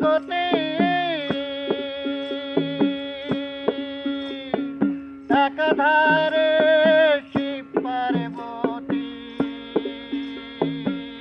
জগতে একাধারে